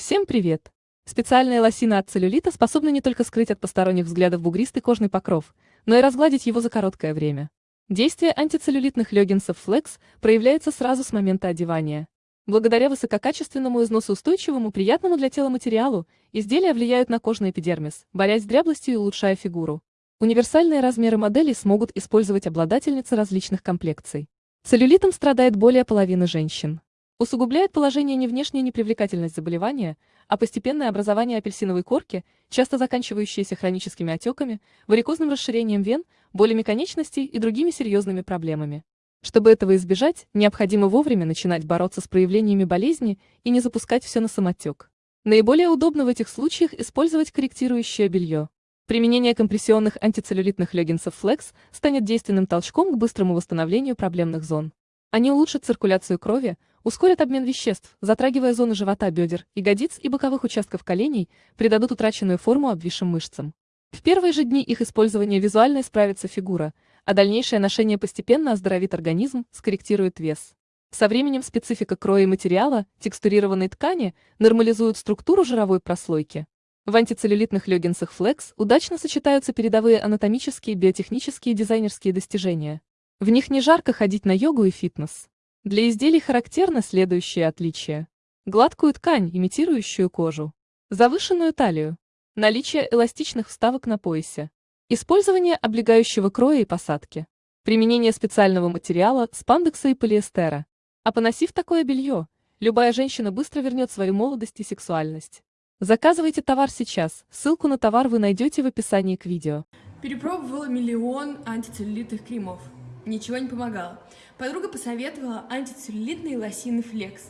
Всем привет! Специальная лосина от целлюлита способна не только скрыть от посторонних взглядов бугристый кожный покров, но и разгладить его за короткое время. Действие антицеллюлитных леггинсов Flex проявляется сразу с момента одевания. Благодаря высококачественному износоустойчивому, приятному для тела материалу, изделия влияют на кожный эпидермис, борясь с дряблостью и улучшая фигуру. Универсальные размеры моделей смогут использовать обладательницы различных комплекций. Целлюлитом страдает более половины женщин. Усугубляет положение не внешняя непривлекательность заболевания, а постепенное образование апельсиновой корки, часто заканчивающееся хроническими отеками, варикозным расширением вен, болями конечностей и другими серьезными проблемами. Чтобы этого избежать, необходимо вовремя начинать бороться с проявлениями болезни и не запускать все на самотек. Наиболее удобно в этих случаях использовать корректирующее белье. Применение компрессионных антицеллюлитных леггинсов Flex станет действенным толчком к быстрому восстановлению проблемных зон. Они улучшат циркуляцию крови, ускорят обмен веществ, затрагивая зоны живота, бедер, ягодиц и боковых участков коленей, придадут утраченную форму обвисшим мышцам. В первые же дни их использования визуально исправится фигура, а дальнейшее ношение постепенно оздоровит организм, скорректирует вес. Со временем специфика кроя и материала, текстурированной ткани, нормализуют структуру жировой прослойки. В антицеллюлитных леггинсах Flex удачно сочетаются передовые анатомические, биотехнические и дизайнерские достижения. В них не жарко ходить на йогу и фитнес. Для изделий характерно следующие отличия. Гладкую ткань, имитирующую кожу. Завышенную талию. Наличие эластичных вставок на поясе. Использование облегающего кроя и посадки. Применение специального материала, спандекса и полиэстера. А поносив такое белье, любая женщина быстро вернет свою молодость и сексуальность. Заказывайте товар сейчас, ссылку на товар вы найдете в описании к видео. Перепробовала миллион антицеллюлитных кремов. Ничего не помогало. Подруга посоветовала антицеллюлитные лосины Flex.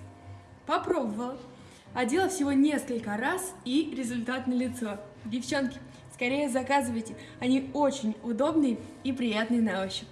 Попробовала. Одела всего несколько раз и результат на лицо. Девчонки, скорее заказывайте. Они очень удобные и приятные на ощупь.